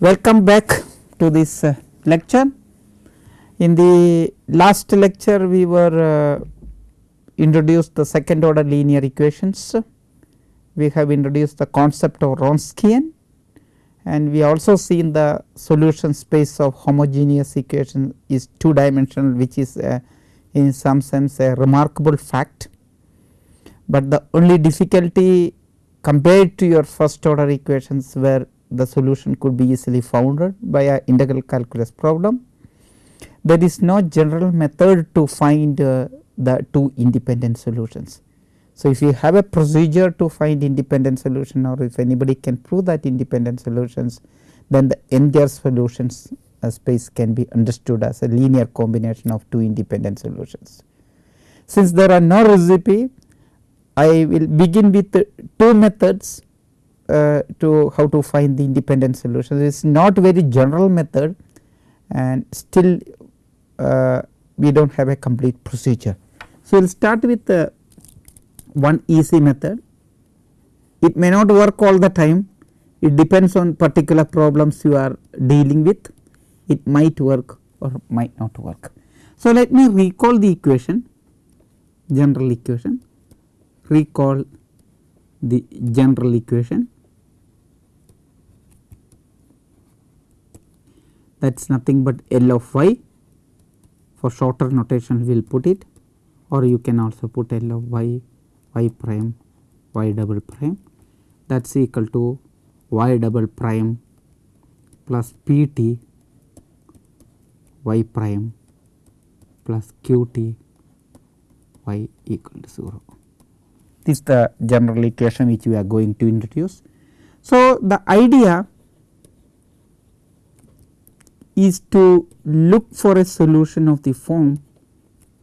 Welcome back to this uh, lecture. In the last lecture we were uh, introduced the second order linear equations. We have introduced the concept of Wronskian and we also seen the solution space of homogeneous equation is two dimensional which is uh, in some sense a remarkable fact. But the only difficulty compared to your first order equations where the solution could be easily founded by a integral calculus problem. There is no general method to find uh, the two independent solutions. So, if you have a procedure to find independent solution or if anybody can prove that independent solutions then the entire solutions uh, space can be understood as a linear combination of two independent solutions. Since there are no recipe I will begin with two methods uh, to how to find the independent solutions. It is not very general method and still uh, we do not have a complete procedure. So, we will start with uh, one easy method. It may not work all the time, it depends on particular problems you are dealing with, it might work or might not work. So, let me recall the equation, general equation, recall the general equation that is nothing but L of y for shorter notation we will put it or you can also put L of y y prime y double prime that is equal to y double prime plus p t y prime plus q t y equal to 0. This is the general equation which we are going to introduce. So, the idea is to look for a solution of the form.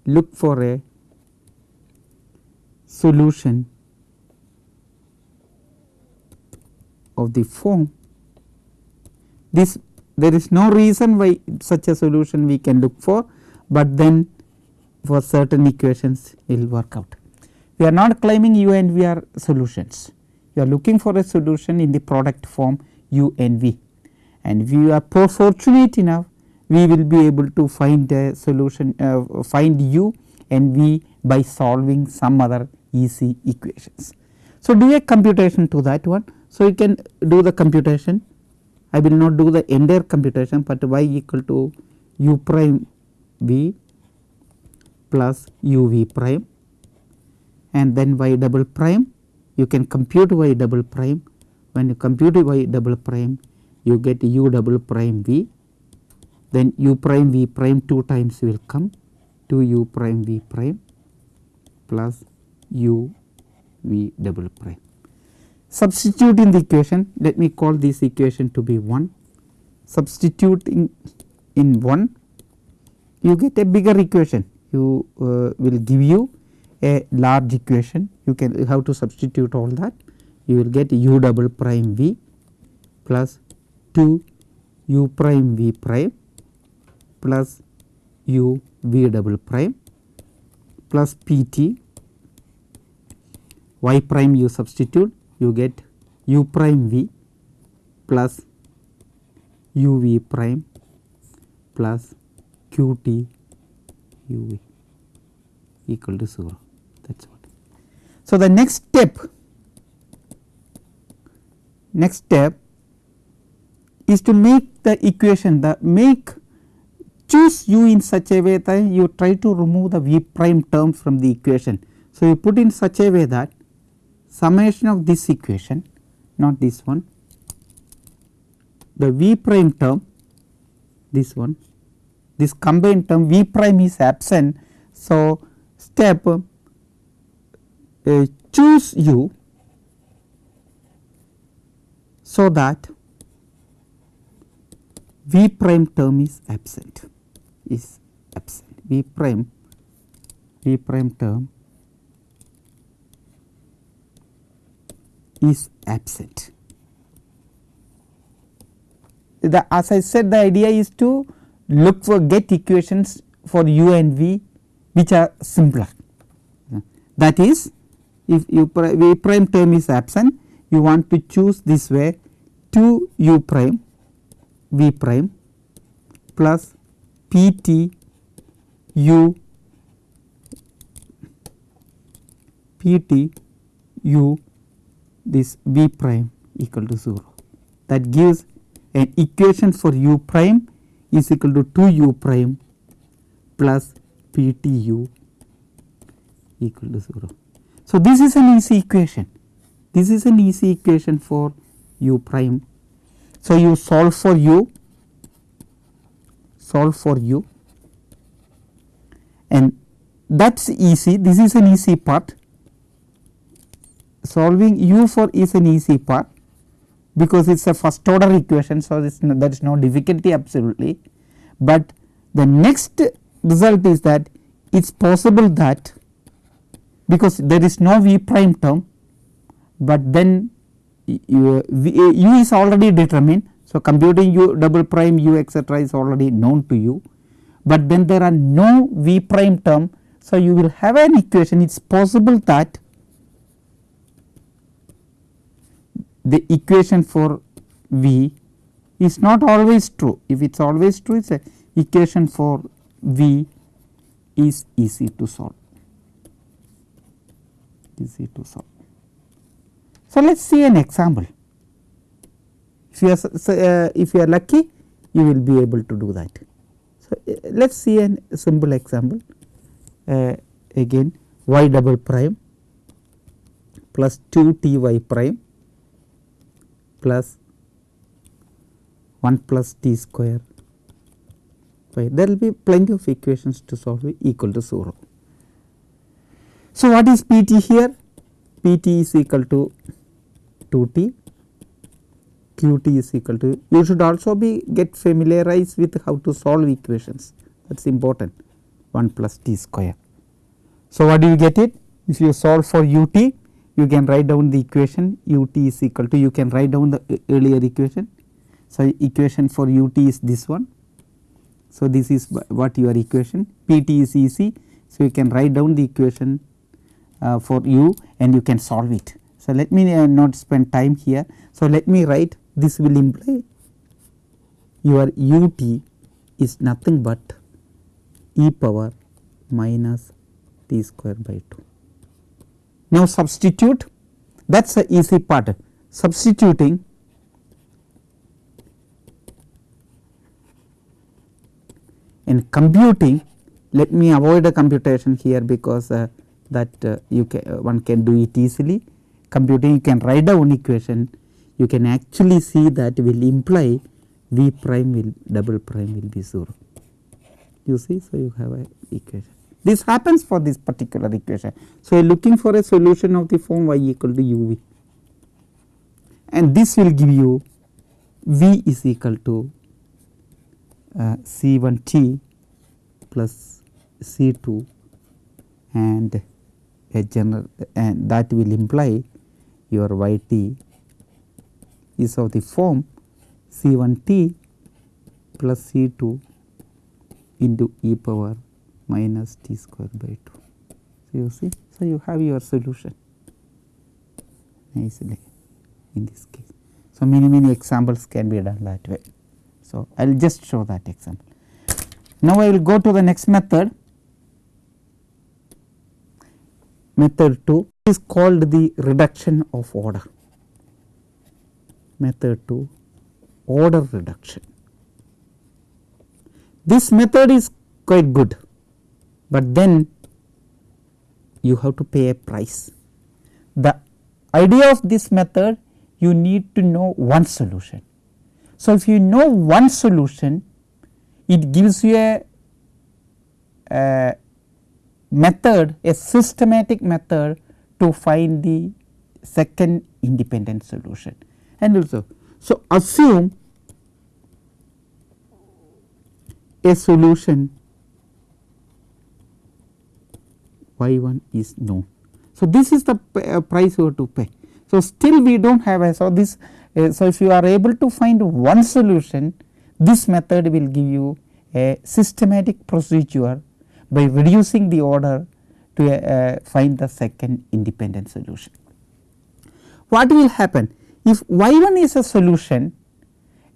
Look for a solution of the form. This there is no reason why such a solution we can look for, but then for certain equations it will work out. We are not claiming u and v are solutions, we are looking for a solution in the product form u and v and we are fortunate enough we will be able to find a solution uh, find u and v by solving some other easy equations. So, do a computation to that one. So, you can do the computation I will not do the entire computation, but y equal to u prime v plus u v prime and then y double prime you can compute y double prime when you compute y double prime you get u double prime v then u prime v prime 2 times will come 2 u prime v prime plus u v double prime. Substitute in the equation let me call this equation to be 1 substituting in 1 you get a bigger equation. You uh, will give you a large equation. You can have to substitute all that. You will get u double prime v plus 2 u prime v prime plus u v double prime plus p t y prime you substitute you get u prime v plus u v prime plus q t u v equal to 0 that is what. So, the next step next step is to make the equation the make choose u in such a way that you try to remove the v prime term from the equation. So, you put in such a way that summation of this equation not this one the v prime term this one this combined term v prime is absent. So, step uh, choose u so that v prime term is absent is absent v prime v prime term is absent. The, as I said the idea is to look for get equations for u and v which are simpler. That is if v prime term is absent you want to choose this way 2 u prime v prime plus p t u p t u this v prime equal to 0 that gives an equation for u prime is equal to 2 u prime plus p t u equal to 0. So, this is an easy equation this is an easy equation for u prime. So, you solve for u solve for u and that is easy this is an easy part solving u for is an easy part because it is a first order equation. So, no, there is no difficulty absolutely, but the next result is that it is possible that because there is no v prime term, but then u, u is already determined. So, computing u double prime u etcetera is already known to you, but then there are no v prime term. So, you will have an equation it is possible that the equation for V is not always true. If it is always true, it is a equation for V is easy to solve, easy to solve. So, let us see an example. If you are uh, if you are lucky, you will be able to do that. So, uh, let us see an, a simple example uh, again y double prime plus 2 t y prime plus 1 plus t square. There will be plenty of equations to solve equal to 0. So, what is P t here? P t is equal to 2 t, q t is equal to you should also be get familiarized with how to solve equations that is important 1 plus t square. So, what do you get it? If you solve for u t you can write down the equation u t is equal to you can write down the earlier equation. So, equation for u t is this one. So, this is what your equation p t is easy. So, you can write down the equation uh, for u and you can solve it. So, let me uh, not spend time here. So, let me write this will imply your u t is nothing but e power minus t square by 2. Now, substitute that is the easy part substituting in computing let me avoid a computation here because uh, that uh, you can uh, one can do it easily computing you can write down equation. You can actually see that will imply v prime will double prime will be 0 you see so you have a equation. This happens for this particular equation. So, looking for a solution of the form y equal to u v. And this will give you v is equal to uh, C 1 t plus C 2 and a general and that will imply your y t is of the form C 1 t plus C 2 into e power minus t square by 2. So, you see, so you have your solution nicely in this case. So, many many examples can be done that way. So, I will just show that example. Now, I will go to the next method. Method 2 is called the reduction of order. Method 2 order reduction. This method is quite good but then you have to pay a price. The idea of this method you need to know one solution. So, if you know one solution it gives you a, a method a systematic method to find the second independent solution and also. So, assume a solution y 1 is known. So, this is the uh, price you have to pay. So, still we do not have a so this uh, so if you are able to find one solution this method will give you a systematic procedure by reducing the order to uh, find the second independent solution. What will happen if y 1 is a solution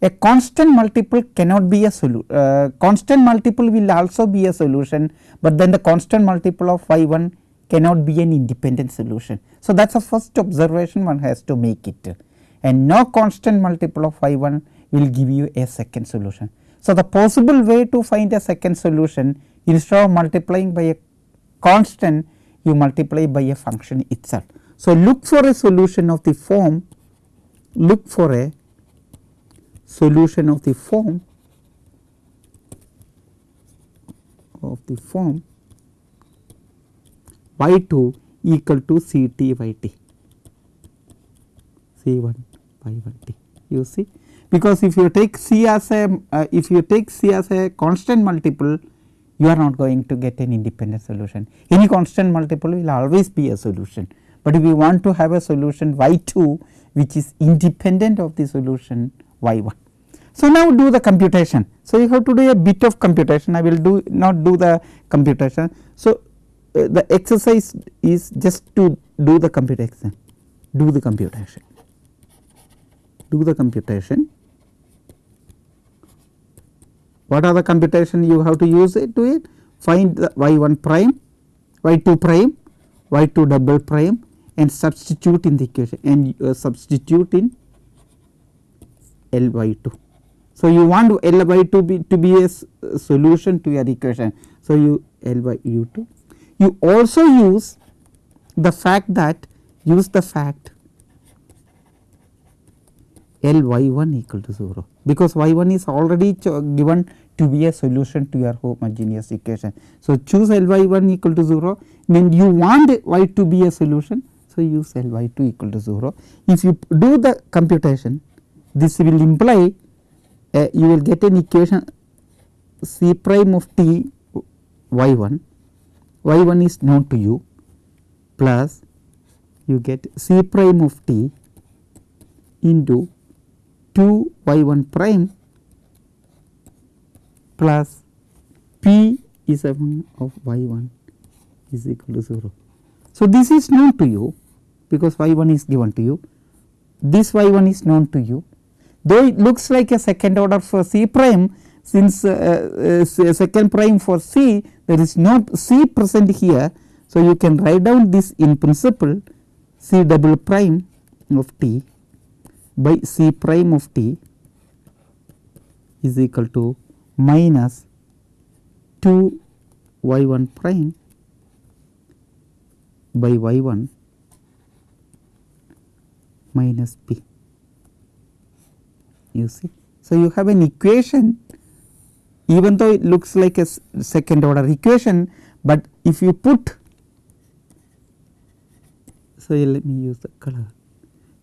a constant multiple cannot be a solution uh, constant multiple will also be a solution, but then the constant multiple of y 1 cannot be an independent solution. So, that is the first observation one has to make it and no constant multiple of y 1 will give you a second solution. So, the possible way to find a second solution instead of multiplying by a constant you multiply by a function itself. So, look for a solution of the form look for a solution of the form of the form y 2 equal to C t y t. C 1 y 1 t. You see? Because if you take C as a uh, if you take C as a constant multiple you are not going to get an independent solution any constant multiple will always be a solution, but if you want to have a solution y 2 which is independent of the solution y 1. So, now do the computation. So, you have to do a bit of computation I will do not do the computation. So, uh, the exercise is just to do the computation do the computation do the computation what are the computation you have to use it to it find the y 1 prime y 2 prime y 2 double prime and substitute in the equation and uh, substitute in L by 2. So, you want L by 2 be, to be a solution to your equation. So, you L by u 2 you also use the fact that use the fact L y 1 equal to 0 because y 1 is already given to be a solution to your homogeneous equation. So, choose L y 1 equal to 0 then you want y to be a solution. So, use L y 2 equal to 0. If you do the computation this will imply uh, you will get an equation C prime of t y 1 y 1 is known to you plus you get c prime of t into 2 y 1 prime plus p is a one of y 1 is equal to 0. So, this is known to you because y 1 is given to you this y 1 is known to you though it looks like a second order for c prime since uh, uh, second prime for c there is no c present here. So, you can write down this in principle c double prime of t by c prime of t is equal to minus 2 y 1 prime by y 1 minus p. You see. So, you have an equation. Even though it looks like a second order equation, but if you put so let me use the color.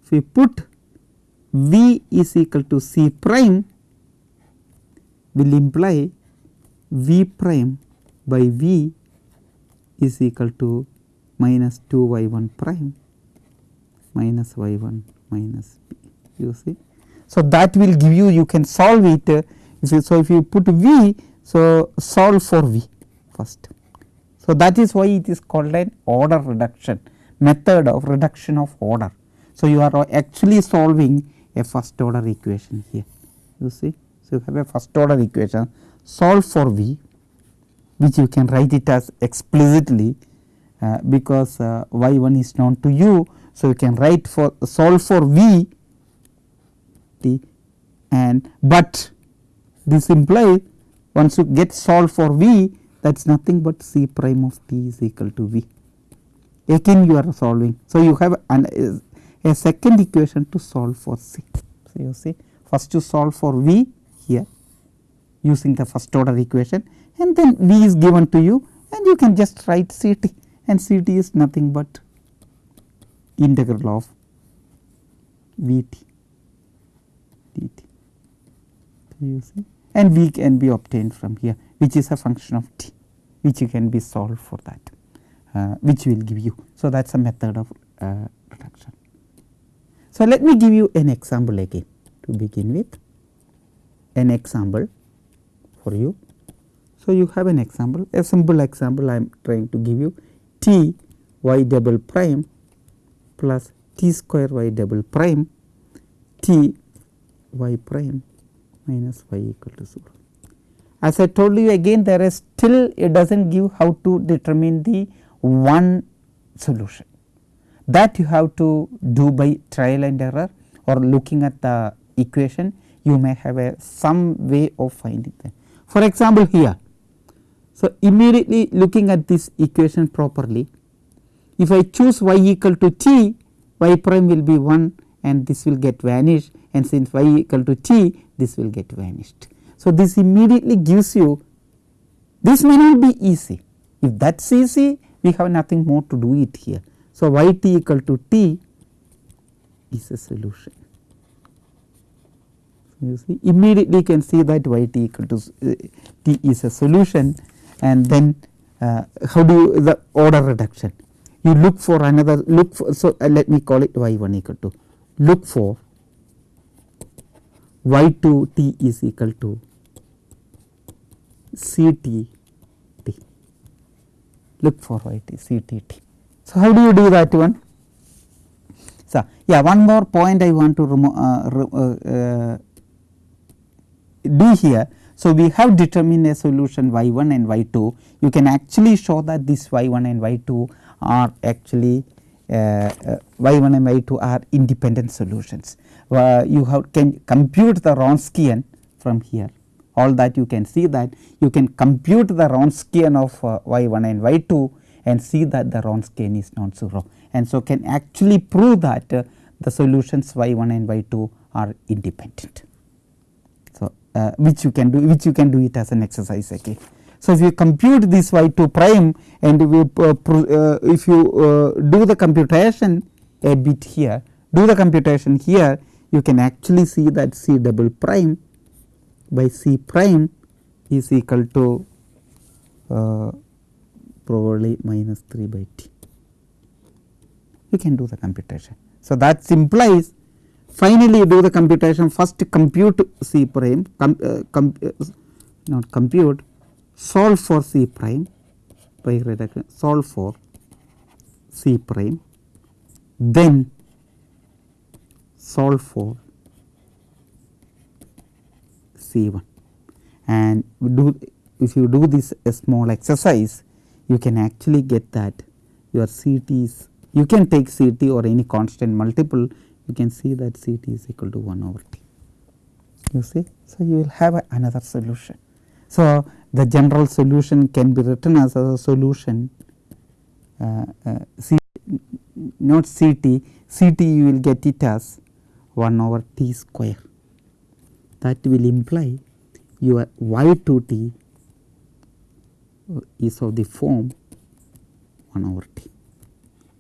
If you put v is equal to c prime will imply v prime by v is equal to minus 2 y 1 prime minus y 1 minus p you see. So, that will give you you can solve it uh, so, if you put V, so solve for V first. So, that is why it is called an order reduction method of reduction of order. So, you are actually solving a first order equation here you see. So, you have a first order equation solve for V which you can write it as explicitly uh, because uh, y 1 is known to you. So, you can write for solve for V t and but this implies once you get solved for V that is nothing but C prime of t is equal to V. Again you are solving. So, you have an, a second equation to solve for C. So, you see first you solve for V here using the first order equation and then V is given to you and you can just write C t and C t is nothing but integral of V t d t. You see and v can be obtained from here which is a function of t which can be solved for that uh, which will give you. So, that is a method of uh, reduction. So, let me give you an example again to begin with an example for you. So, you have an example a simple example I am trying to give you t y double prime plus t square y double prime t y prime minus y equal to 0. As I told you again there is still it does not give how to determine the one solution that you have to do by trial and error or looking at the equation you may have a some way of finding them. For example, here so immediately looking at this equation properly if I choose y equal to t y prime will be 1 and this will get vanished and since y equal to t this will get vanished. So, this immediately gives you this may not be easy if that is easy we have nothing more to do it here. So, y t equal to t is a solution. You see immediately you can see that y t equal to uh, t is a solution and then uh, how do you the order reduction? You look for another look for so uh, let me call it y 1 equal to look for y 2 t is equal to c t t. Look for y t c t t. So, how do you do that one? So, yeah one more point I want to uh, uh, do here. So, we have determined a solution y 1 and y 2 you can actually show that this y 1 and y 2 are actually uh, uh, y 1 and y 2 are independent solutions. Uh, you have can compute the Wronskian from here all that you can see that you can compute the Wronskian of uh, y 1 and y 2 and see that the Wronskian is non zero and so can actually prove that uh, the solutions y 1 and y 2 are independent uh, which you can do which you can do it as an exercise again. So, if you compute this y 2 prime and uh, uh, if you uh, do the computation a bit here do the computation here you can actually see that c double prime by c prime is equal to uh, probably minus 3 by t. You can do the computation. So, that implies finally do the computation. First compute C prime com, uh, com, uh, not compute solve for C prime by reduction solve for C prime then solve for C 1 and do if you do this a small exercise you can actually get that your CT is you can take CT or any constant multiple you can see that C t is equal to 1 over t you see. So, you will have another solution. So, the general solution can be written as a solution uh, uh, C not C t, C t you will get it as 1 over t square that will imply your y 2 t is of the form 1 over t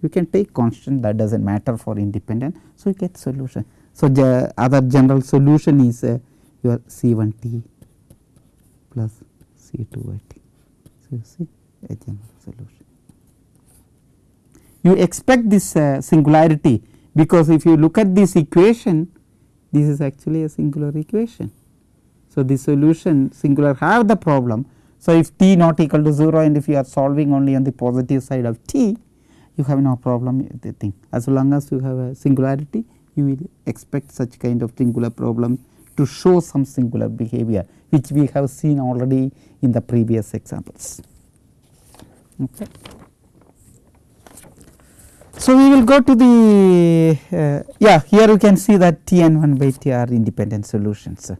you can take constant that does not matter for independent. So, you get solution. So, the other general solution is uh, your C 1 t plus C 2 y t. So, you see a general solution. You expect this uh, singularity because if you look at this equation this is actually a singular equation. So, the solution singular have the problem. So, if t not equal to 0 and if you are solving only on the positive side of t you have no problem with the thing as long as you have a singularity you will expect such kind of singular problem to show some singular behavior which we have seen already in the previous examples. Okay. So, we will go to the uh, yeah here you can see that T n 1 by T are independent solutions.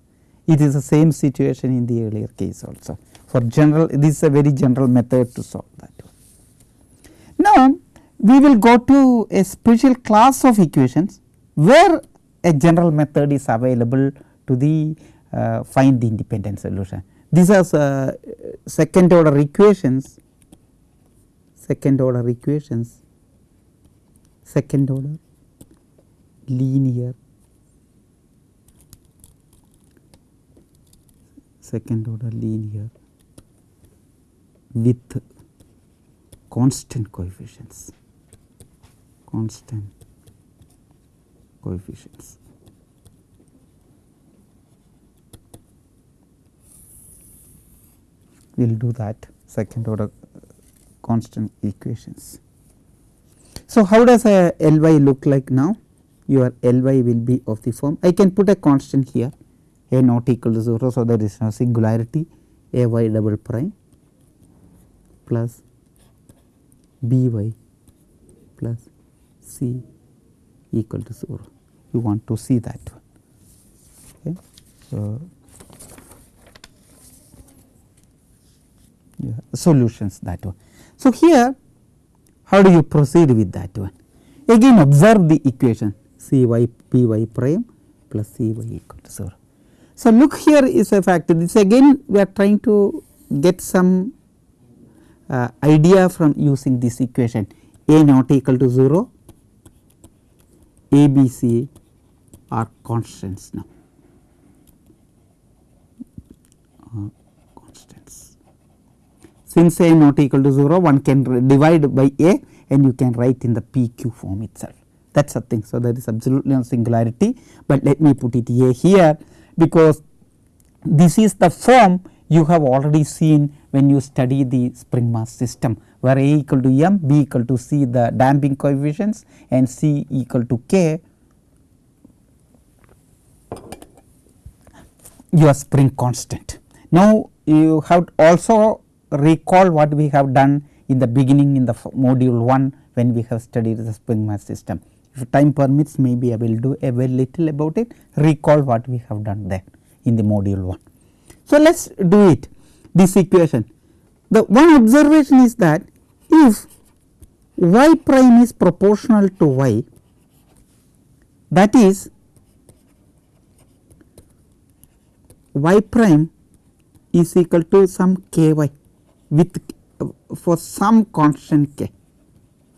It is the same situation in the earlier case also for general this is a very general method to solve that. Now, we will go to a special class of equations where a general method is available to the uh, find the independent solution. These are uh, second order equations, second order equations, second order linear, second order linear with constant coefficients constant coefficients. We will do that second order constant equations. So, how does a Ly look like now? Your Ly will be of the form I can put a constant here a not equal to 0. So, there is no singularity a y double prime plus b y plus c equal to 0. You want to see that one. Okay. So, yeah, solutions that one. So, here how do you proceed with that one? Again observe the equation c y p y prime plus c y equal to 0. So, look here is a factor this again we are trying to get some uh, idea from using this equation a not equal to 0 a b c are constants now. Constants. Since a not equal to 0 one can divide by a and you can write in the pq form itself. That is the thing. So, there is absolutely no singularity, but let me put it a here because this is the form you have already seen when you study the spring mass system where A equal to m, B equal to c the damping coefficients and c equal to k your spring constant. Now, you have also recall what we have done in the beginning in the module 1 when we have studied the spring mass system. If time permits maybe I will do a very little about it recall what we have done there in the module 1. So, let us do it this equation. The one observation is that if y prime is proportional to y that is y prime is equal to some k y with for some constant k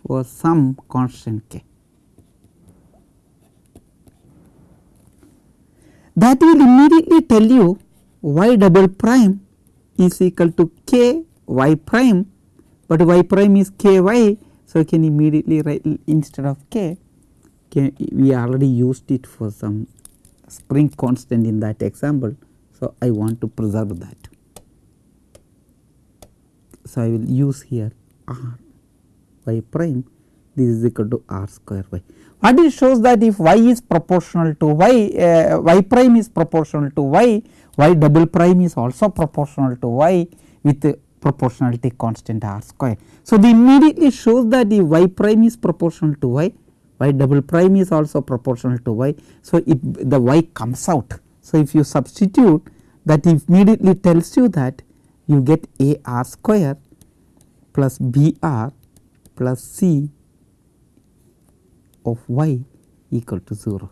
for some constant k. That will immediately tell you y double prime is equal to k y prime, but y prime is k y. So, I can immediately write instead of k, k we already used it for some spring constant in that example. So, I want to preserve that. So, I will use here r y prime this is equal to r square y. What it shows that if y is proportional to y, uh, y prime is proportional to y, y double prime is also proportional to y with the proportionality constant r square. So, the immediately shows that the y prime is proportional to y, y double prime is also proportional to y. So, it the y comes out. So, if you substitute that immediately tells you that you get a r square plus b r plus c of y equal to 0.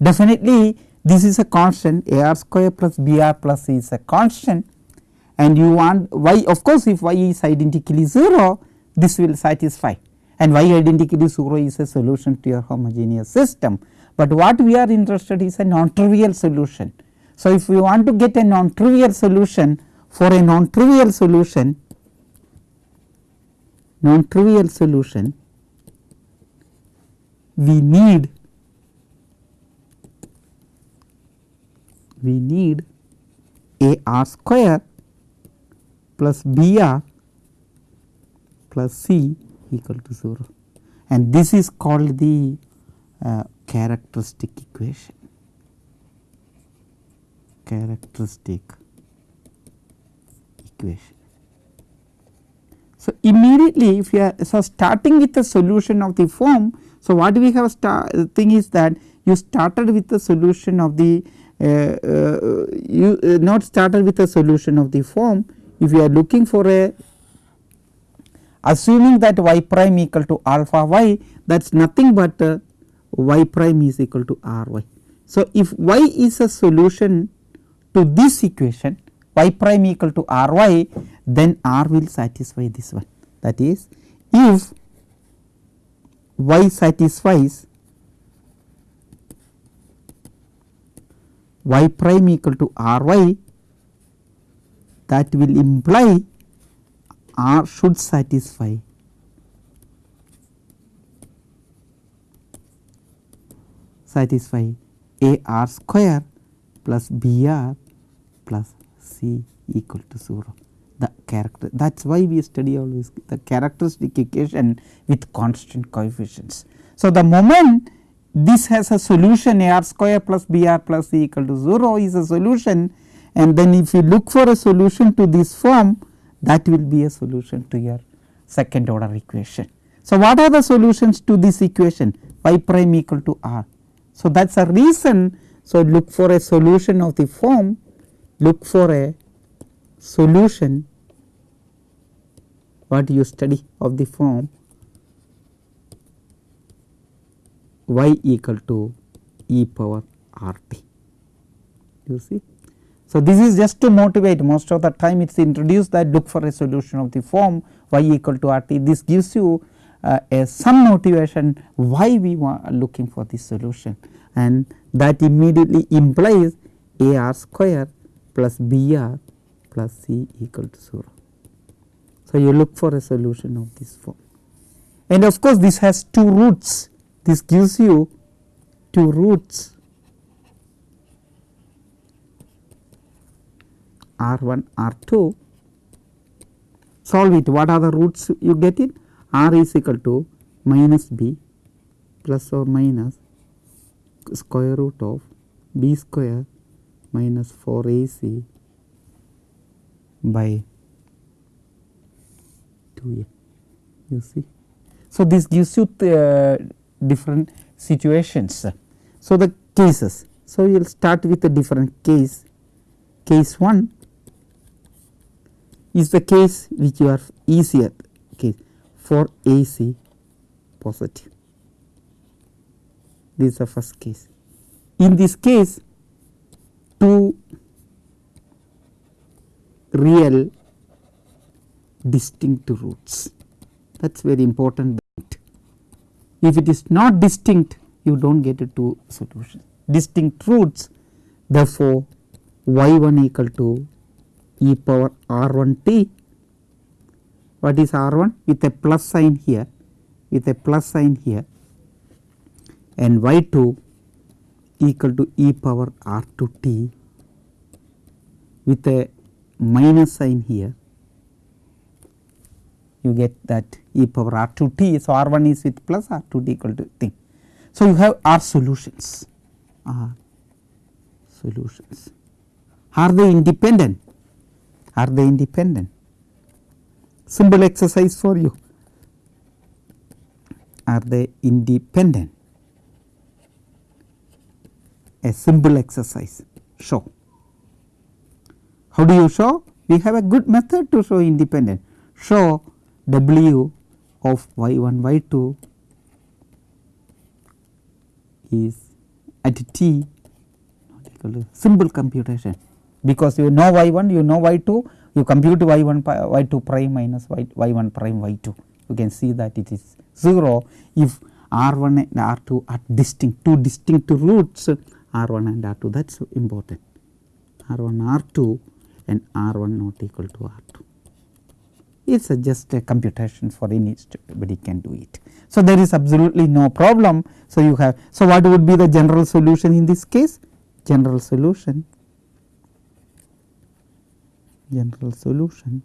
Definitely this is a constant a r square plus b r plus c is a constant and you want y of course, if y is identically 0 this will satisfy and y identically 0 is a solution to your homogeneous system. But what we are interested is a non-trivial solution. So, if we want to get a non-trivial solution for a non-trivial solution non-trivial solution we need we need a r square plus b r plus c equal to 0 and this is called the uh, characteristic equation characteristic equation. So, immediately if you are so starting with the solution of the form so, what we have thing is that you started with the solution of the uh, uh, you uh, not started with a solution of the form if you are looking for a assuming that y prime equal to alpha y that is nothing but uh, y prime is equal to r y. So, if y is a solution to this equation y prime equal to r y then r will satisfy this one that is if y satisfies y prime equal to r y that will imply r should satisfy. Satisfy a r square plus b r plus c equal to 0 the character that is why we study always the characteristic equation with constant coefficients. So, the moment this has a solution a r square plus b r plus c equal to 0 is a solution and then if you look for a solution to this form that will be a solution to your second order equation. So, what are the solutions to this equation y prime equal to r. So, that is a reason. So, look for a solution of the form look for a solution what you study of the form y equal to e power r t you see. So, this is just to motivate most of the time it is introduced that look for a solution of the form y equal to r t this gives you uh, a some motivation why we are looking for this solution and that immediately implies a r square plus b r plus c equal to 0. So, you look for a solution of this form. And of course, this has two roots. This gives you two roots. R 1 r 2 solve it. What are the roots you get it r is equal to minus b plus or minus square root of b square minus 4 ac by 2a you see. So, this gives you the different situations. So, the cases. So, we will start with a different case. Case 1 is the case which you are easier case for AC positive. This is the first case. In this case, two real distinct roots. That is very important. If it is not distinct, you do not get a two solution. Distinct roots, therefore, y 1 equal to e power r 1 t. What is R 1 with a plus sign here with a plus sign here. And y 2 equal to e power r 2 t. With a minus sign here you get that e power r 2 t. So, r 1 is with plus r 2 t equal to thing. So, you have r solutions r solutions are they independent are they independent simple exercise for you. Are they independent? A simple exercise show. How do you show? We have a good method to show independent. Show W of y 1 y 2 is at t. Equal to simple computation. Because you know y 1 you know y 2 you compute y 1 y 2 prime minus y, y 1 prime y 2 you can see that it is 0 if r 1 and r 2 are distinct two distinct roots r 1 and r 2 that is important. R 1 r 2 and r 1 not equal to r 2 it is just a computation for any anybody can do it. So, there is absolutely no problem. So, you have so what would be the general solution in this case general solution general solution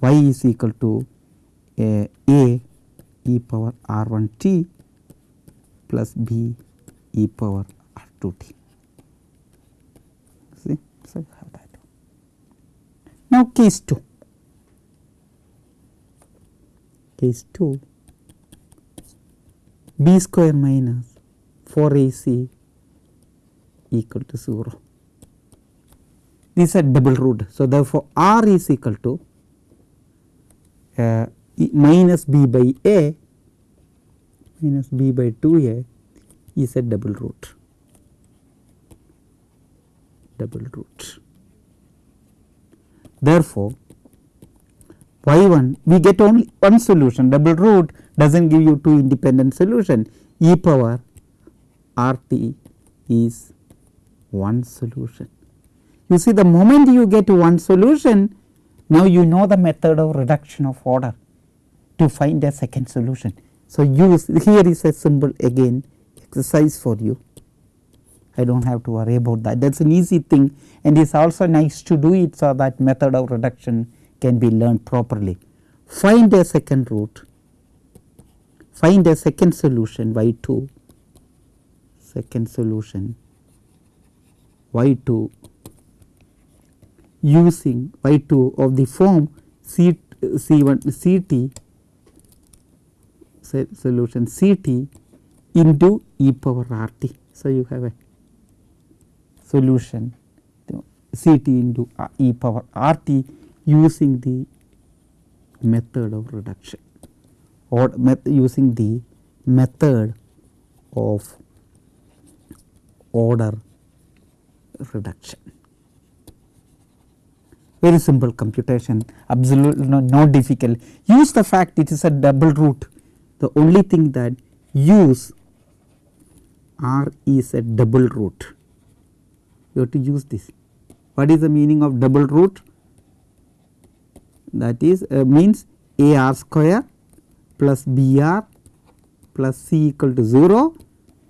y is equal to a, a e power r 1 t plus b e power r 2 t. See, so you have that. Now, case 2. Case 2 b square minus 4 a c equal to 0 this is a double root. So, therefore, R is equal to uh, minus b by a minus b by 2 a is a double root double root. Therefore, y 1 we get only one solution double root does not give you two independent solution e power r t is one solution. You see the moment you get one solution now you know the method of reduction of order to find a second solution. So, use here is a symbol again exercise for you I do not have to worry about that that is an easy thing and it is also nice to do it so that method of reduction can be learned properly. Find a second root, find a second solution. Y 2 second solution. Y 2 using y 2 of the form C C 1 C t solution C t into e power r t. So, you have a solution. C t into uh, e power r t using the method of reduction or using the method of order reduction. Very simple computation absolutely no, difficult use the fact it is a double root the only thing that use R is a double root you have to use this. What is the meaning of double root? That is uh, means a r square plus b r plus c equal to 0.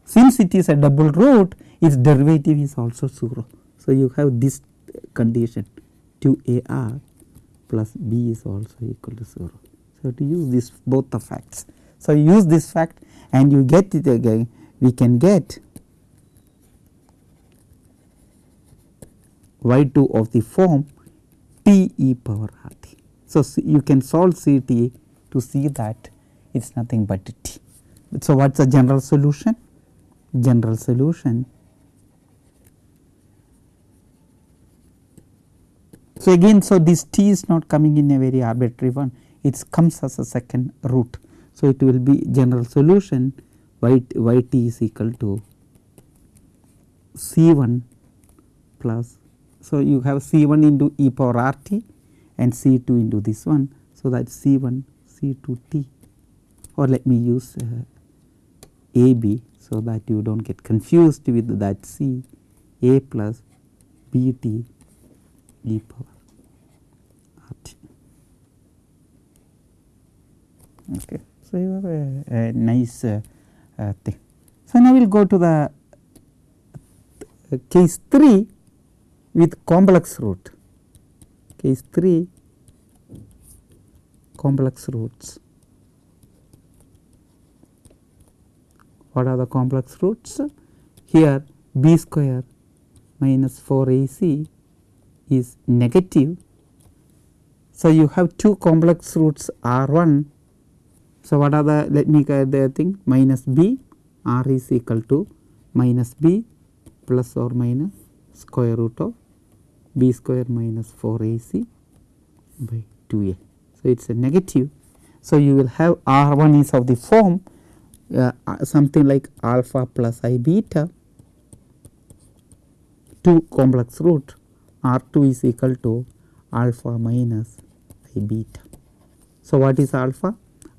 Since it is a double root its derivative is also 0. So, you have this condition 2 a r plus b is also equal to 0. So, to use this both the facts. So, you use this fact and you get it again we can get y 2 of the form t e power r. So, you can solve C t to see that it is nothing but t. So, what is the general solution? General solution. So, again so this t is not coming in a very arbitrary one it comes as a second root. So, it will be general solution y, y t is equal to C 1 plus so, you have C 1 into e power r t and C 2 into this one. So, that C 1 C 2 t or let me use uh, A B. So, that you do not get confused with that C A plus B t e power r t. Okay. So, you have a, a nice uh, uh, thing. So, now we will go to the uh, case 3 with complex root case 3 complex roots. What are the complex roots? Here b square minus 4 ac is negative. So, you have two complex roots r 1. So, what are the let me get the thing minus b r is equal to minus b plus or minus square root of b square minus 4 ac by 2a. So, it is a negative. So, you will have r 1 is of the form uh, uh something like alpha plus i beta 2 complex root r 2 is equal to alpha minus i beta. So, what is alpha?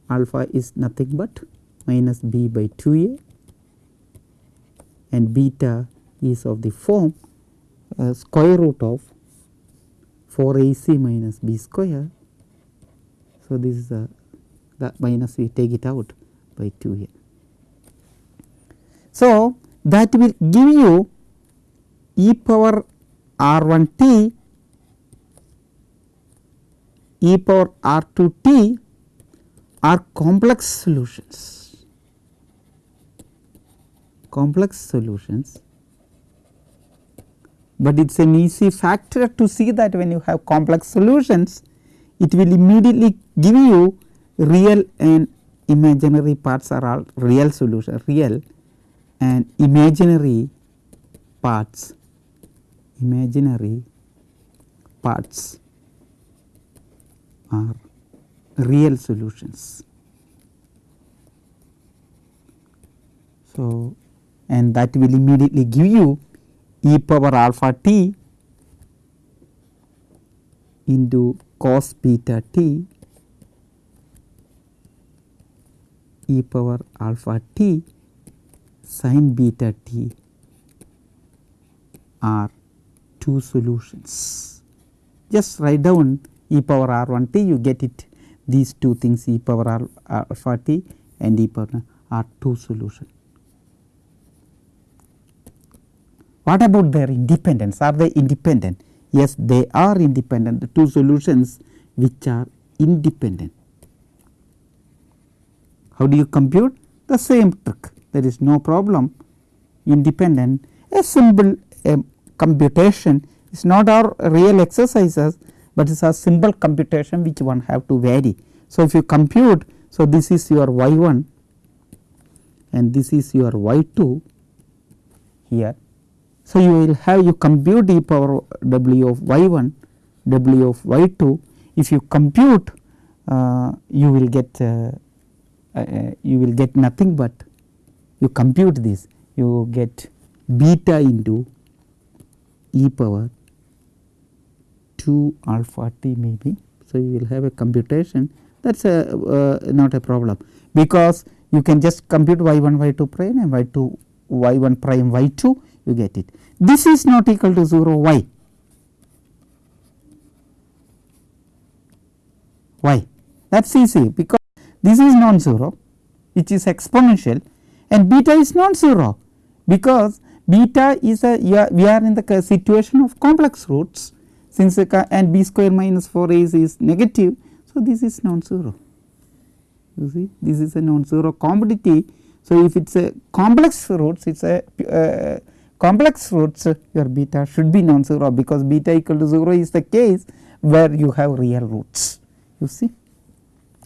Alpha is nothing but minus b by 2a and beta is of the form uh, square root of 4 AC minus B square. So, this is the, the minus we take it out by 2 here. So, that will give you e power r 1 t e power r 2 t are complex solutions. Complex solutions but it is an easy factor to see that when you have complex solutions it will immediately give you real and imaginary parts are all real solution real and imaginary parts imaginary parts are real solutions. So, and that will immediately give you e power alpha t into cos beta t e power alpha t sin beta t are two solutions. Just write down e power r 1 t you get it these two things e power alpha t and e power are two solutions. What about their independence? Are they independent? Yes, they are independent. The two solutions which are independent. How do you compute? The same trick. There is no problem. independent a simple uh, computation is not our real exercises, but it is a simple computation which one have to vary. So, if you compute so this is your y 1 and this is your y 2 here. So, you will have you compute e power w of y 1 w of y 2 if you compute uh, you will get uh, uh, you will get nothing but you compute this. You get beta into e power 2 alpha t maybe. So, you will have a computation. That is a uh, not a problem. Because you can just compute y 1 y 2 prime and y 2 y 1 prime y 2 you get it. This is not equal to 0 why? Why? That is easy because this is non-zero which is exponential and beta is non-zero because beta is a we are in the situation of complex roots since and b square minus 4 is, is negative. So, this is non-zero you see this is a non-zero commodity. So, if it is a complex roots it is a uh, complex roots your beta should be non-zero because beta equal to 0 is the case where you have real roots you see.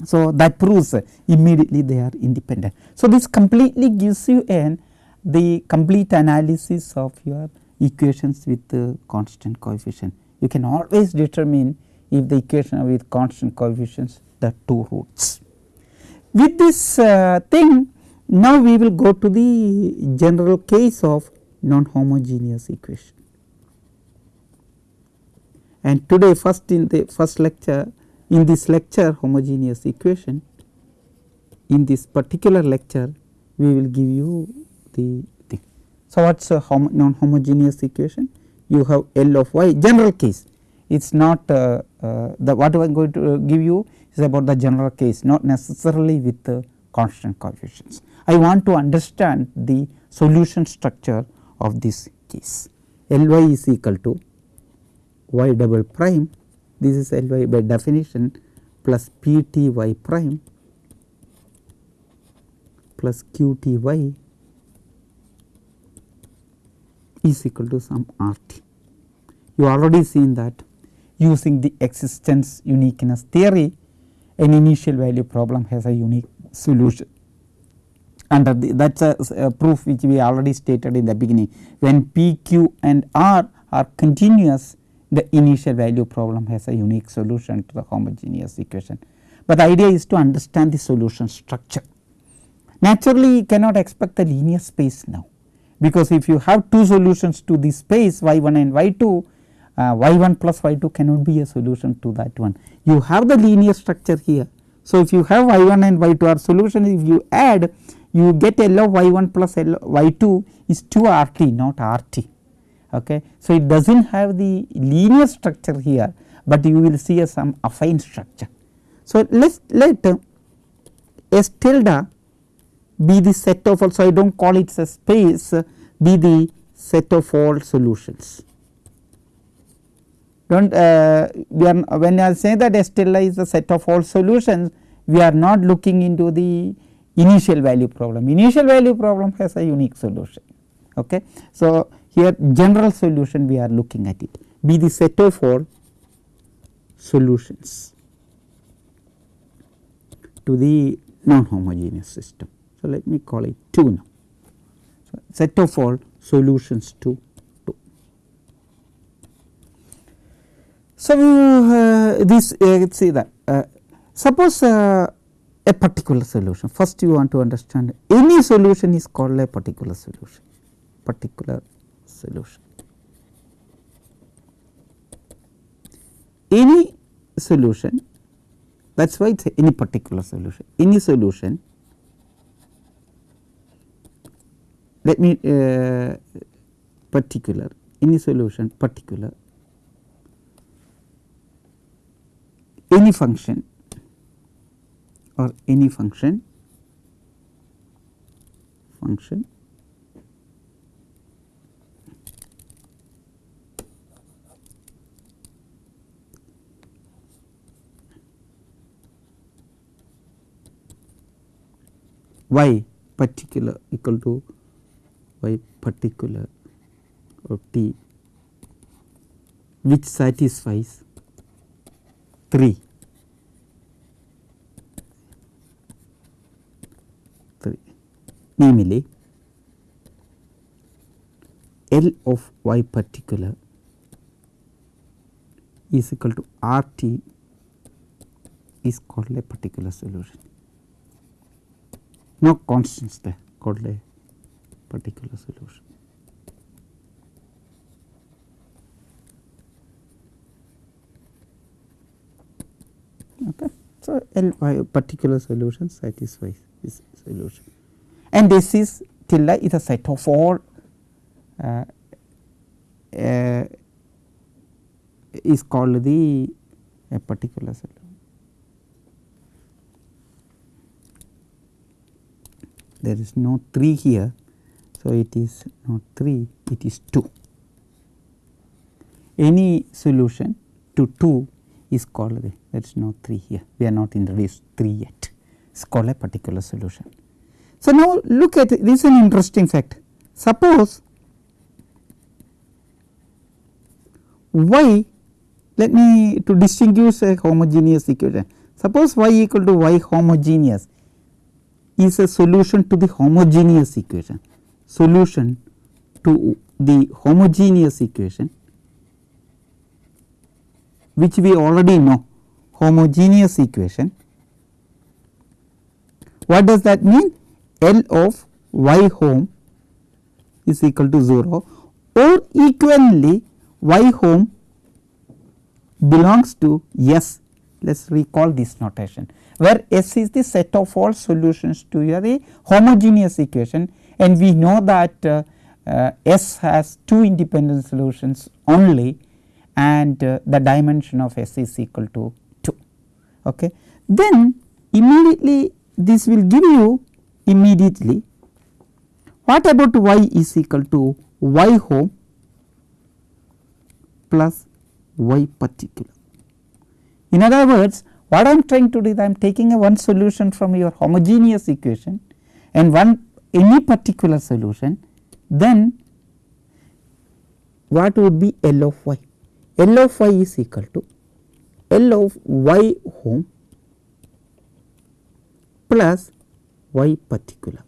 So, that proves immediately they are independent. So, this completely gives you an the complete analysis of your equations with the constant coefficient. You can always determine if the equation with constant coefficients the two roots. With this uh, thing now we will go to the general case of non-homogeneous equation. And today first in the first lecture in this lecture homogeneous equation in this particular lecture we will give you the thing. So, what is a hom non homogeneous equation? You have L of y general case it is not uh, uh, the what I am going to give you is about the general case not necessarily with the constant coefficients. I want to understand the solution structure of this case. L y is equal to y double prime. This is L y by definition plus P t y prime plus Q t y is equal to some R t. You already seen that using the existence uniqueness theory an initial value problem has a unique solution under the, that is a, a, proof which we already stated in the beginning when p q and r are continuous the initial value problem has a unique solution to the homogeneous equation. But the idea is to understand the solution structure. Naturally, you cannot expect the linear space now, because if you have two solutions to this space y 1 and y 2, uh, y 1 plus y 2 cannot be a solution to that one. You have the linear structure here. So, if you have y 1 and y 2 are solution if you add you get L of y 1 plus L y 2 is 2 R t not R t Okay. So, it does not have the linear structure here, but you will see a some affine structure. So, let let uh, S tilde be the set of all. So, I do not call it a space uh, be the set of all solutions. Do not uh, we are when I say that S tilde is the set of all solutions we are not looking into the initial value problem. Initial value problem has a unique solution. Okay. So, here general solution we are looking at it be the set of all solutions to the non homogeneous system. So, let me call it 2 now. So, set of all solutions to 2. So, uh, this uh, see that uh, suppose uh, a particular solution first you want to understand any solution is called a particular solution particular solution. Any solution that is why it is any particular solution, any solution let me uh, particular any solution particular any function or any function function y particular equal to y particular or t which satisfies 3 3 namely L of y particular is equal to R t is called a particular solution. No constants there called a particular solution. Okay. So, L y particular solution satisfies this solution and this is tilde is a set of all uh, uh, is called the a particular solution. There is no 3 here. So, it is not 3 it is 2. Any solution to 2 is called the there is no 3 here we are not introduced 3 yet it is called a particular solution. So, now look at this is an interesting fact suppose y let me to distinguish a homogeneous equation suppose y equal to y homogeneous is a solution to the homogeneous equation solution to the homogeneous equation which we already know homogeneous equation. What does that mean? L of y home is equal to 0 or equivalently y home belongs to S. Let us recall this notation where S is the set of all solutions to your homogeneous equation and we know that uh, uh, S has two independent solutions only and uh, the dimension of S is equal to 2. Okay. Then immediately this will give you immediately what about y is equal to y home plus y particular. In other words what I am trying to do is I am taking a one solution from your homogeneous equation and one any particular solution then what would be L of y? L of y is equal to L of y home plus y particular.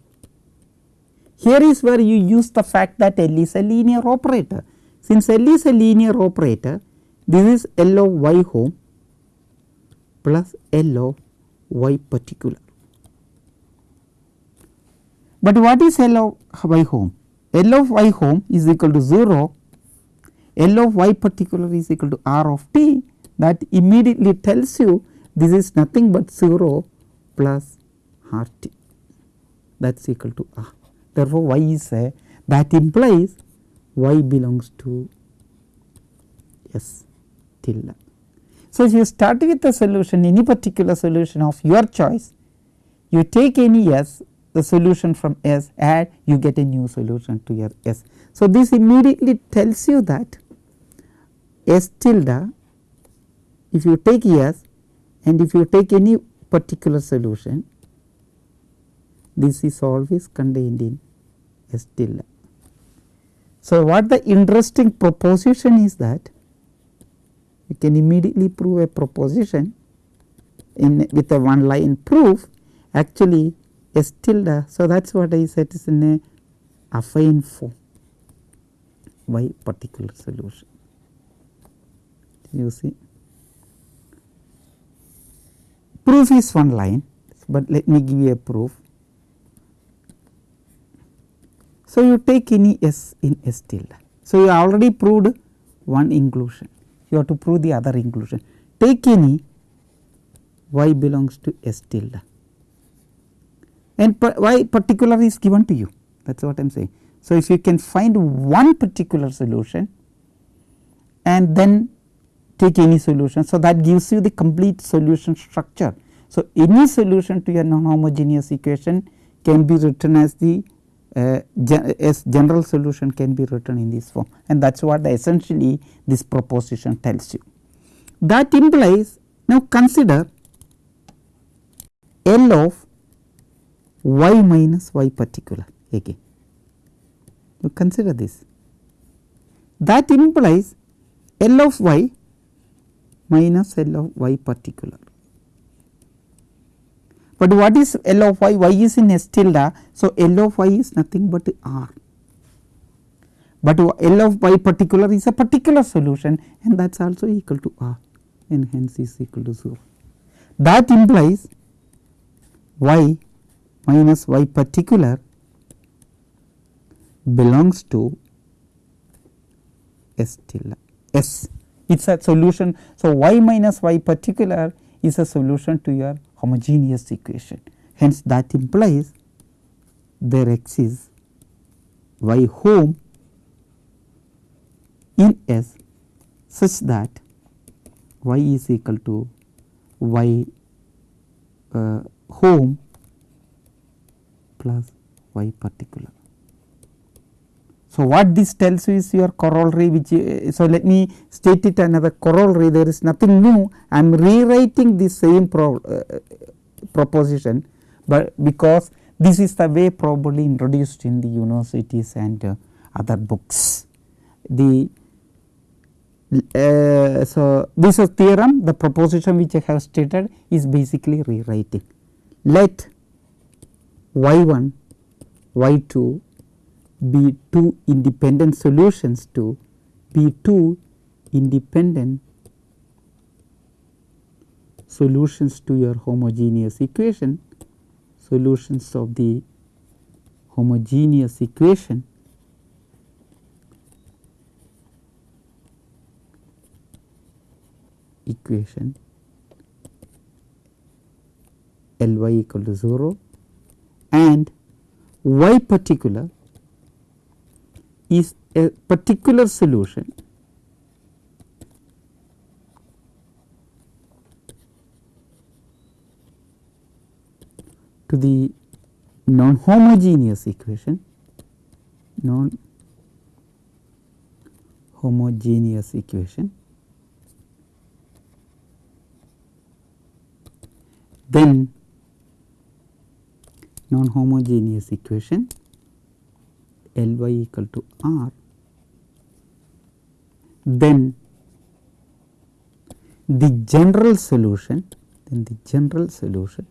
Here is where you use the fact that L is a linear operator. Since L is a linear operator, this is L of y home plus L of y particular. But what is L of y home? L of y home is equal to 0, L of y particular is equal to R of t that immediately tells you this is nothing but 0 plus R t that is equal to R. Therefore, y is a that implies y belongs to S tilde. So, if you start with a solution any particular solution of your choice you take any S the solution from S add you get a new solution to your S. So, this immediately tells you that S tilde if you take S and if you take any particular solution this is always contained in S tilde. So, what the interesting proposition is that you can immediately prove a proposition in with a one line proof actually S tilde. So, that is what I said is in a affine form by particular solution. You see proof is one line, but let me give you a proof. So, you take any S in S tilde. So, you already proved one inclusion, you have to prove the other inclusion. Take any y belongs to S tilde and y particular is given to you that is what I am saying. So, if you can find one particular solution and then take any solution. So, that gives you the complete solution structure. So, any solution to your non homogeneous equation can be written as the uh, gen as general solution can be written in this form and that is what essentially this proposition tells you. That implies now consider L of y minus y particular again. You consider this that implies L of y minus L of y particular. But what is L of y? y is in S tilde. So, L of y is nothing but R, but L of y particular is a particular solution and that is also equal to R and hence is equal to 0. That implies y minus y particular belongs to S tilde S it is a solution. So, y minus y particular is a solution to your homogeneous equation hence that implies there exists y home in S such that y is equal to y uh, home plus y particular. So, what this tells you is your corollary which uh, so let me state it another corollary there is nothing new I am rewriting the same pro, uh, proposition, but because this is the way probably introduced in the universities and uh, other books. The uh, so this is theorem the proposition which I have stated is basically rewriting. Let y 1 y 2 be two independent solutions to be two independent solutions to your homogeneous equation solutions of the homogeneous equation equation L y equal to 0 and y particular is a particular solution. To the non homogeneous equation non homogeneous equation. Then non homogeneous equation L y equal to R. Then the general solution then the general solution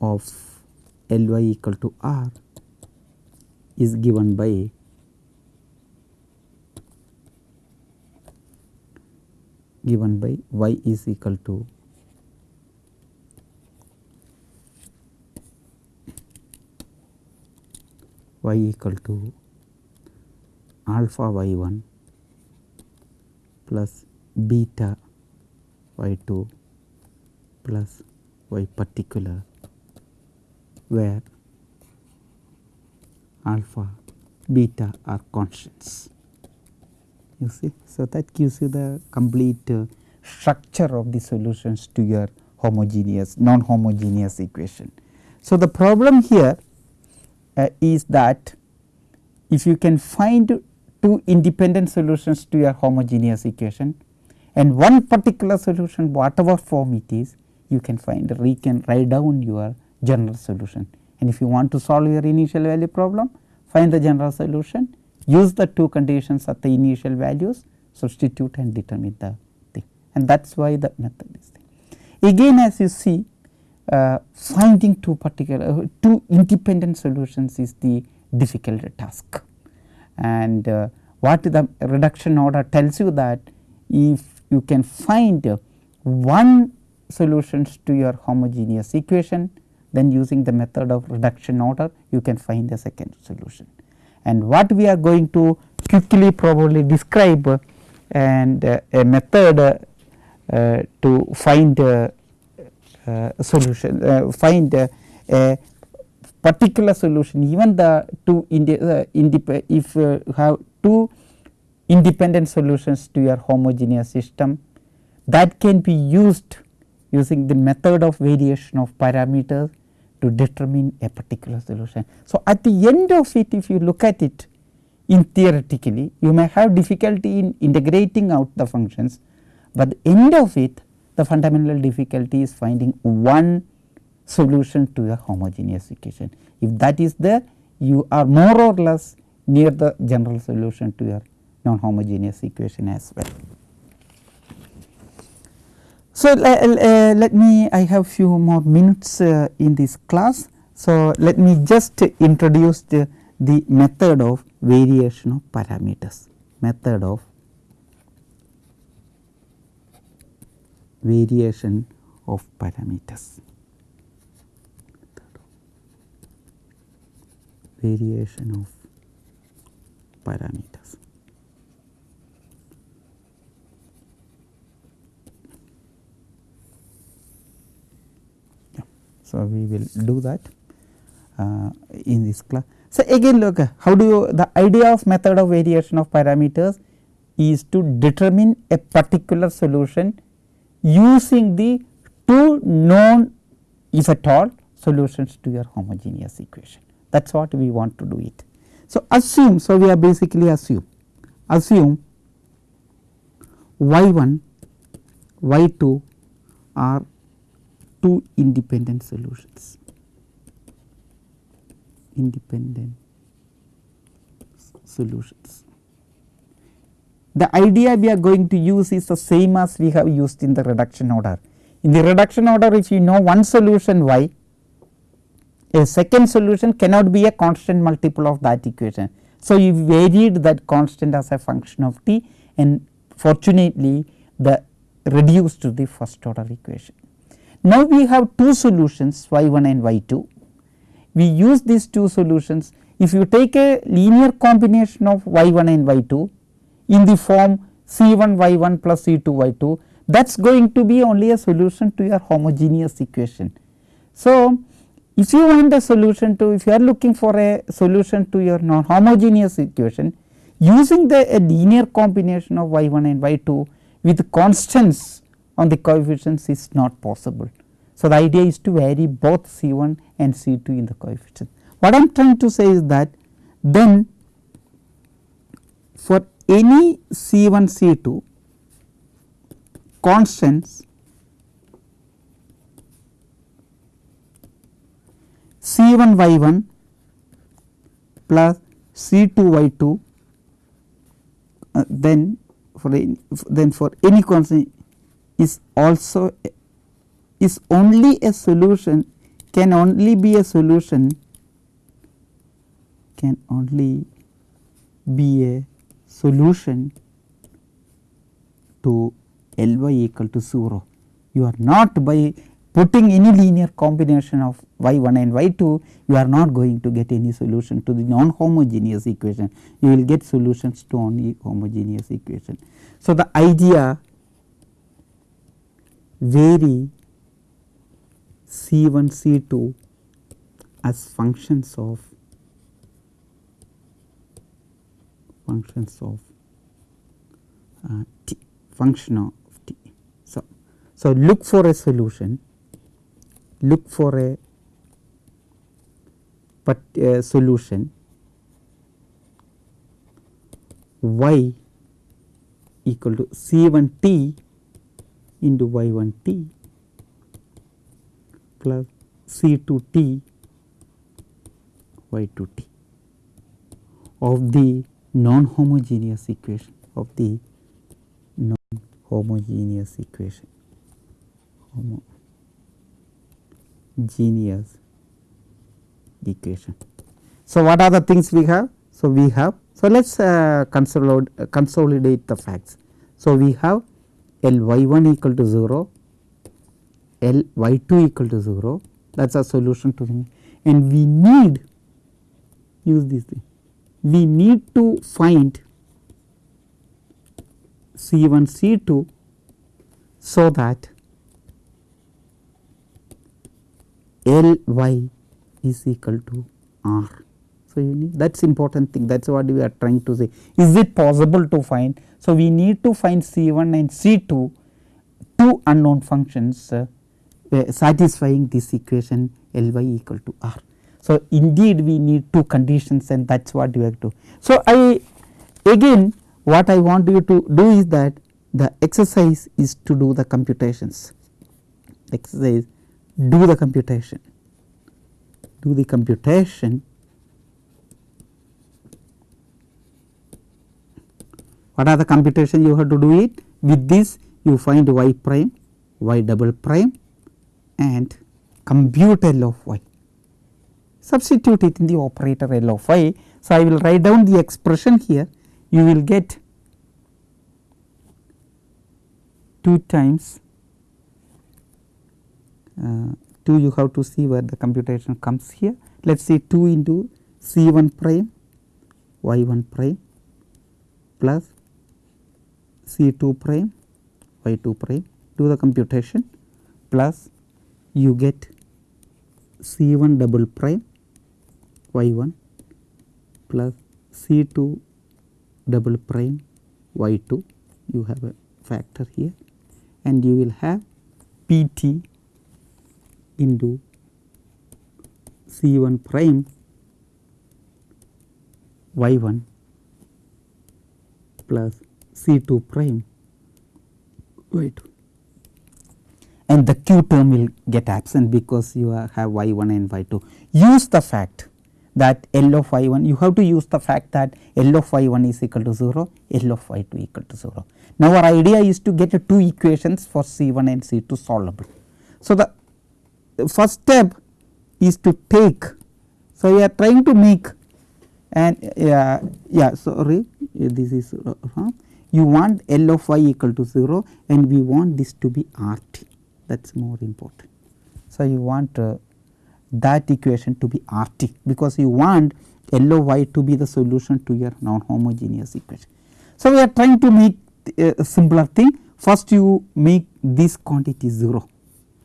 of L y equal to R is given by given by y is equal to y equal to alpha y 1 plus beta y 2 plus y particular where alpha beta are constants you see. So, that gives you the complete uh, structure of the solutions to your homogeneous non homogeneous equation. So, the problem here is that if you can find two independent solutions to your homogeneous equation and one particular solution whatever form it is you can find you can write down your general solution and if you want to solve your initial value problem find the general solution use the two conditions at the initial values substitute and determine the thing and that is why the method is there. Again as you see uh, finding two particular uh, two independent solutions is the difficult task. And uh, what the reduction order tells you that if you can find one solutions to your homogeneous equation then using the method of reduction order you can find the second solution. And what we are going to quickly probably describe and uh, a method uh, to find solution uh, find a particular solution even the two uh, if you have two independent solutions to your homogeneous system that can be used using the method of variation of parameters to determine a particular solution. So, at the end of it if you look at it in theoretically you may have difficulty in integrating out the functions, but the end of it the fundamental difficulty is finding one solution to a homogeneous equation. If that is there you are more or less near the general solution to your non homogeneous equation as well. So, uh, let me I have few more minutes uh, in this class. So, let me just introduce the, the method of variation of parameters method of variation of parameters variation of parameters. Yeah. So, we will do that uh, in this class. So, again look how do you the idea of method of variation of parameters is to determine a particular solution using the two known if at all solutions to your homogeneous equation that is what we want to do it. So, assume so we are basically assume assume y 1 y 2 are two independent solutions independent solutions. The idea we are going to use is the same as we have used in the reduction order. In the reduction order if you know one solution y a second solution cannot be a constant multiple of that equation. So, you varied that constant as a function of t and fortunately the reduced to the first order equation. Now, we have two solutions y 1 and y 2. We use these two solutions if you take a linear combination of y 1 and y 2 in the form c 1 y 1 plus c 2 y 2 that is going to be only a solution to your homogeneous equation. So, if you want a solution to if you are looking for a solution to your non homogeneous equation using the a linear combination of y 1 and y 2 with constants on the coefficients is not possible. So, the idea is to vary both C 1 and C 2 in the coefficient. What I am trying to say is that then for any C 1 C 2 constants C 1 y 1 plus C 2 y 2 uh, then for a, then for any constant is also is only a solution can only be a solution can only be a solution to L y equal to 0. You are not by putting any linear combination of y 1 and y 2 you are not going to get any solution to the non homogeneous equation you will get solutions to only homogeneous equation. So, the idea vary C 1 C 2 as functions of functions of uh, t function of t. So, so look for a solution. Look for a but a solution. Y equal to c 1 t into y 1 t plus c 2 t y 2 t. Of the non homogeneous equation of the non homogeneous equation. Homo genius equation. So, what are the things we have? So, we have so let us uh, consolidate, uh, consolidate the facts. So, we have L y 1 equal to 0, L y 2 equal to 0 that is a solution to and we need use this thing we need to find C 1 C 2 so that L y is equal to R. So, you need that is important thing that is what we are trying to say is it possible to find. So, we need to find C 1 and C 2 two unknown functions uh, satisfying this equation L y equal to R. So, indeed we need two conditions and that is what we have to. So, I again what I want you to do is that the exercise is to do the computations. Exercise do the computation, do the computation. What are the computation you have to do it? With this you find y prime y double prime and compute L of y substitute it in the operator L of y. So, I will write down the expression here. You will get 2 times uh, 2 you have to see where the computation comes here. Let us say 2 into C 1 prime y 1 prime plus C 2 prime y 2 prime. Do the computation. Plus you get C 1 double prime y 1 plus C 2 double prime y 2 you have a factor here. And you will have P t into C 1 prime y 1 plus C 2 prime y 2 and the q term will get absent because you have y 1 and y 2. Use the fact that L of y 1 you have to use the fact that L of y 1 is equal to 0, L of y 2 equal to 0. Now, our idea is to get two equations for C 1 and C 2 solvable. So, the first step is to take. So, we are trying to make and uh, yeah sorry this is uh, you want L of y equal to 0 and we want this to be R t that is more important. So, you want uh, that equation to be R t because you want L of y to be the solution to your non homogeneous equation. So, we are trying to make uh, a simpler thing first you make this quantity 0.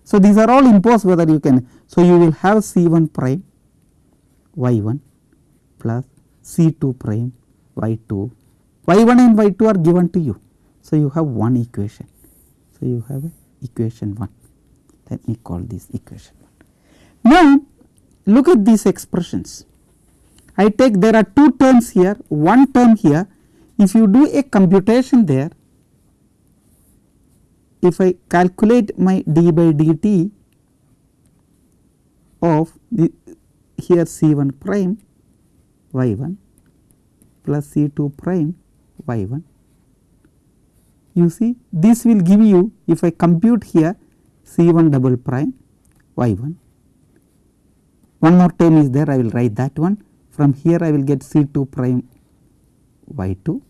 So, these are all imposed whether you can. So, you will have C 1 prime y 1 plus C 2 prime y 2 y 1 and y 2 are given to you. So, you have one equation. So, you have equation 1 let me call this equation 1. Now, look at these expressions. I take there are two terms here one term here. If you do a computation there if I calculate my d by dt of the here C 1 prime y 1 plus C 2 prime y 1 you see this will give you if I compute here C 1 double prime y 1. One more term is there. I will write that one. From here I will get C 2 prime y 2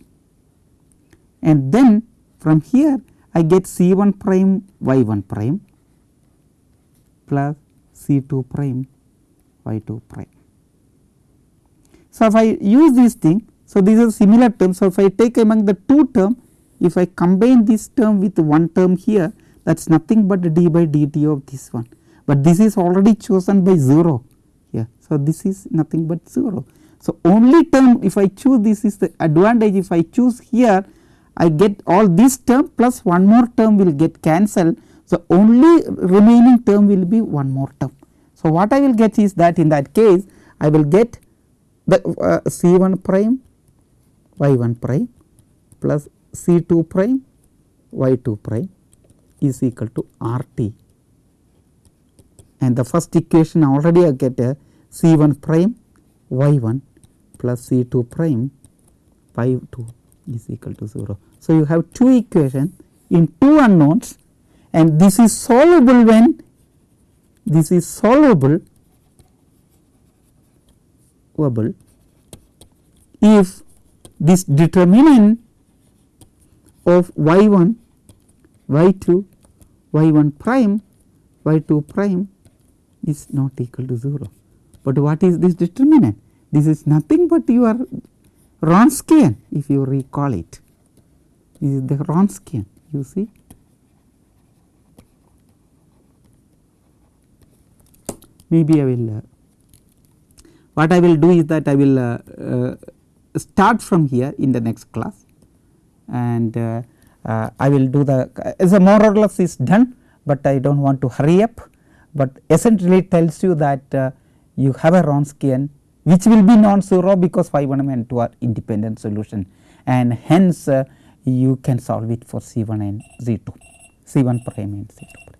and then from here I get C 1 prime y 1 prime plus C 2 prime y 2 prime. So, if I use this thing so this is similar term so if I take among the two term if I combine this term with one term here that is nothing but d by dt of this one, but this is already chosen by 0 So, this is nothing but 0. So, only term if I choose this is the advantage if I choose here I get all this term plus one more term will get cancelled. So, only remaining term will be one more term. So, what I will get is that in that case I will get the uh, C 1 prime y 1 prime plus C 2 prime y 2 prime is equal to R t and the first equation already I get a C 1 prime y 1 plus C 2 prime y 2 is equal to 0. So, you have two equations in two unknowns and this is solvable when this is solvable if this determinant of y 1 y 2 y 1 prime y 2 prime is not equal to 0. But what is this determinant? This is nothing but your Wronskian if you recall it. This is the Wronskian you see. Maybe I will uh, what I will do is that I will uh, uh, start from here in the next class and uh, uh, I will do the as a more or less is done, but I do not want to hurry up, but essentially tells you that uh, you have a Wronskian which will be non-zero because phi 1 and 2 are independent solution and hence uh, you can solve it for C 1 and C 2, C 1 prime and C 2 prime.